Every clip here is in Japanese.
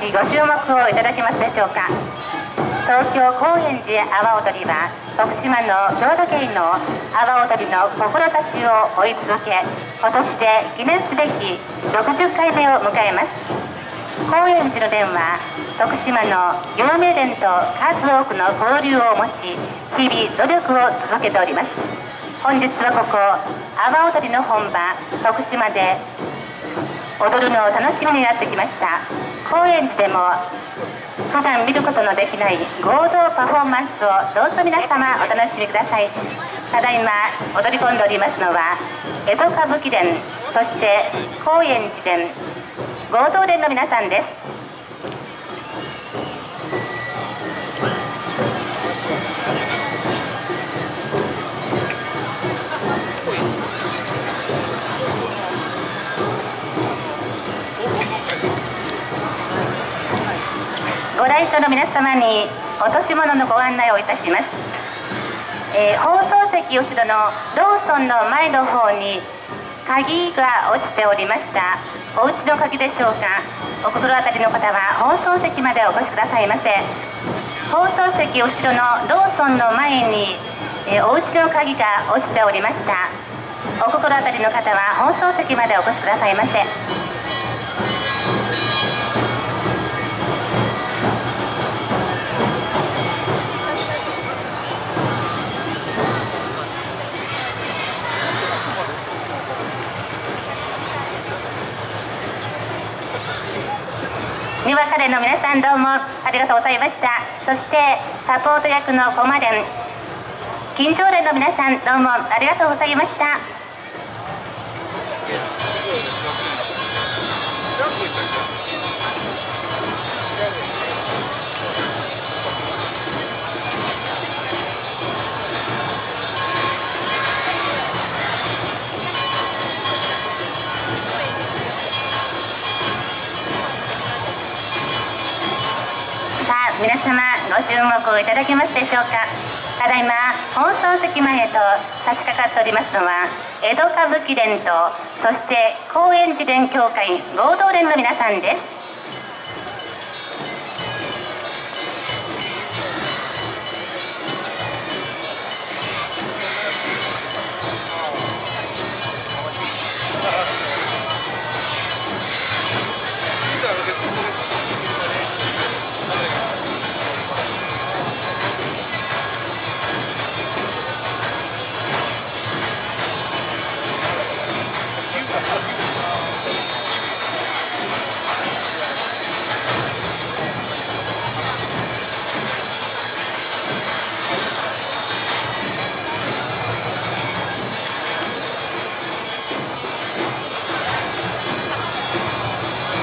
ちご注目をいただけますでしょうか。東京高円寺阿波踊りは徳島の郷土芸の阿波踊りの志を追い続け今年で記念すべき60回目を迎えます。高円寺の伝は徳島の有名伝と数多くの交流を持ち日々努力を続けております。本日はここ阿波踊りの本場徳島で踊るのを楽しみになってきました。高円寺でも普段見ることのできない合同パフォーマンスをどうぞ皆様お楽しみください。ただいま踊り込んでおりますのは江戸歌舞伎伝そして高円寺伝合同伝の皆さんです。来場の皆様に落とし物のご案内をいたします、えー、放送席後ろのローソンの前の方に鍵が落ちておりました。お家の鍵でしょうか。お心当たりの方は放送席までお越しくださいませ。放送席後ろのローソンの前に、えー、お家の鍵が落ちておりました。お心当たりの方は放送席までお越しくださいませ。にわかれの皆さんどうもありがとうございました。そしてサポート役のコマ連緊張連の皆さんどうもありがとうございました。注目をいただけますでしょうか。ただいま放送席前へと差し掛かっておりますのは江戸歌舞伎連とそして高円寺連協会合同連の皆さんです。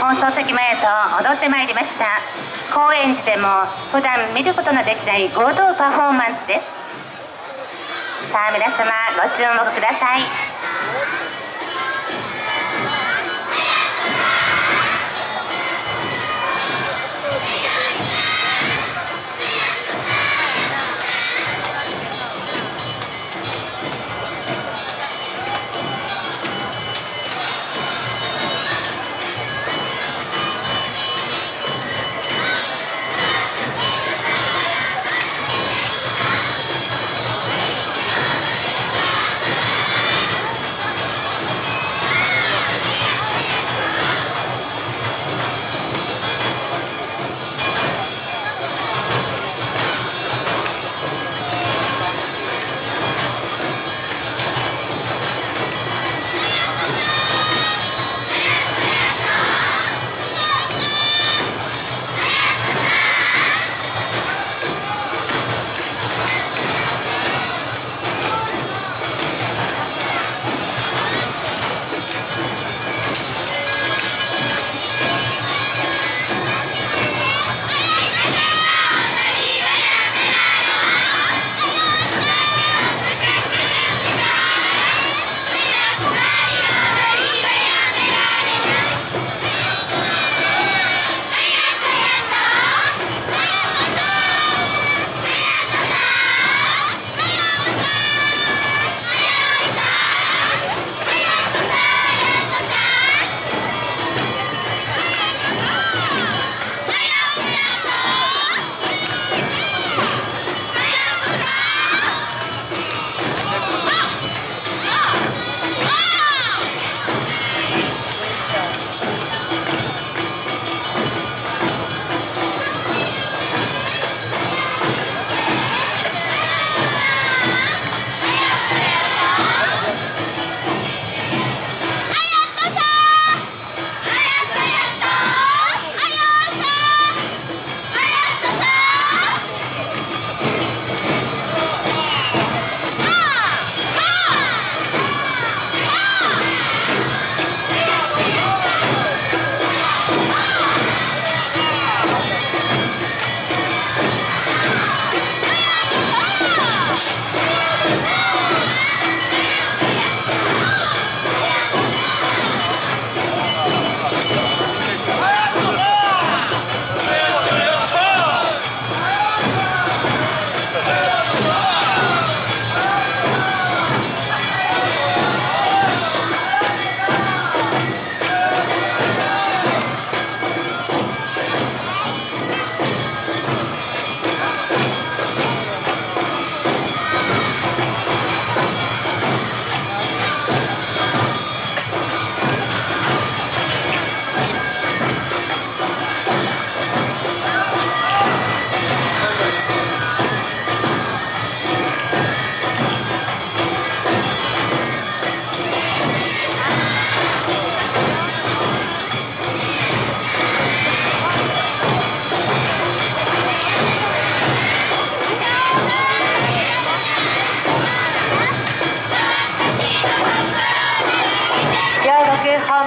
放送席前へと踊ってまいりました。高円寺でも普段見ることのできない合同パフォーマンスです。さあ皆様ご注目ください。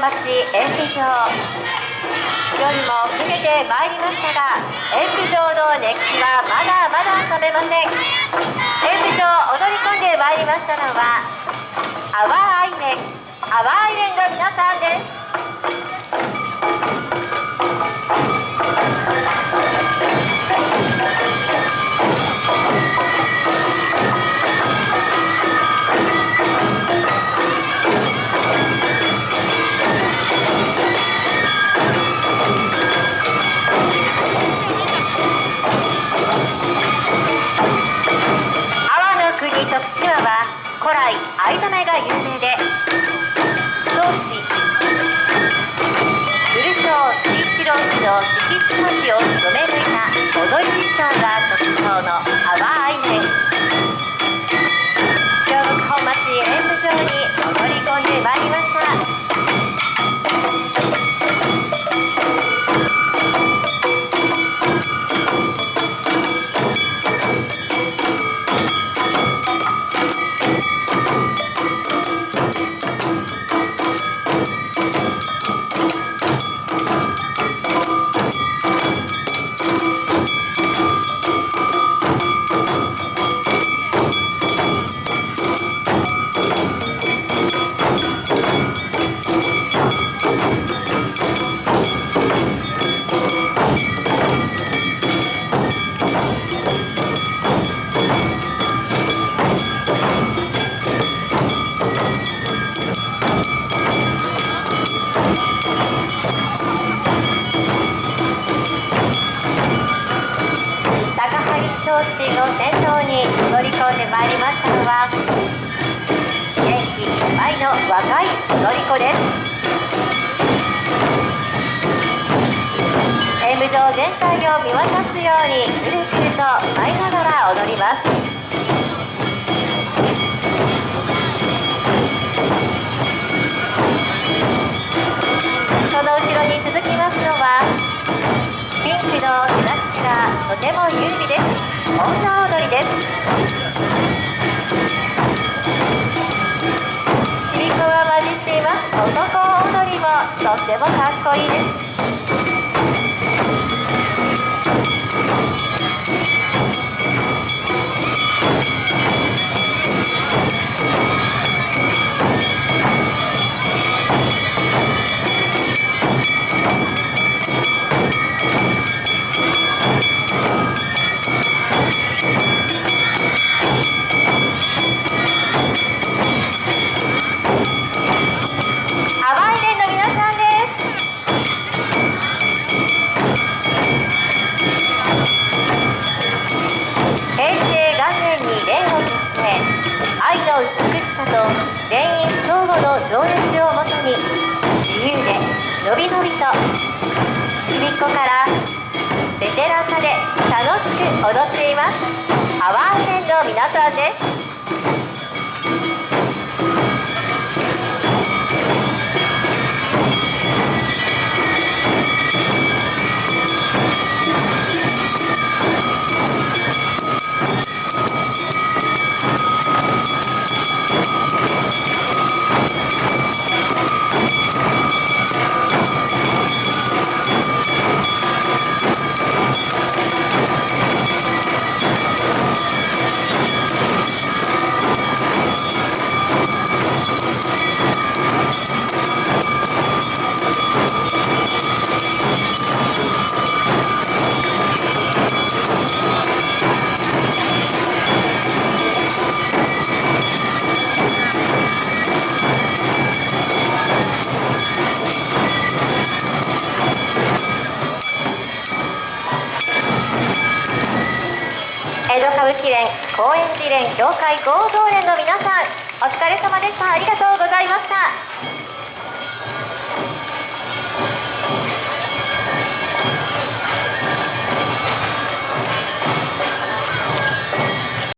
町演舞場。夜も更けてまいりましたが演舞場の熱気はまだまだ冷めません。演舞場踊り込んでまいりましたのは淡い面淡い面の皆さんです。藍染めが有名で当時古町水一郎氏の敷地町を染め抜いた踊り衣装が特徴の淡い面京北本町演舞場にの先頭に乗り込んでまいりましたのは元気いっぱいの若い踊り子です。演舞場全体を見渡すようにくるくると舞いながら踊ります。ても有利です。女踊りです。ちびこが混じっています。男踊りもとってもかっこいいです。者と全員相互の情熱をもとに自由でのびのびとちびっ子からベテランまで楽しく踊っています。アワーセンの皆さんです。連高円寺連協会合同連の皆さんお疲れ様でした。ありがとうございました。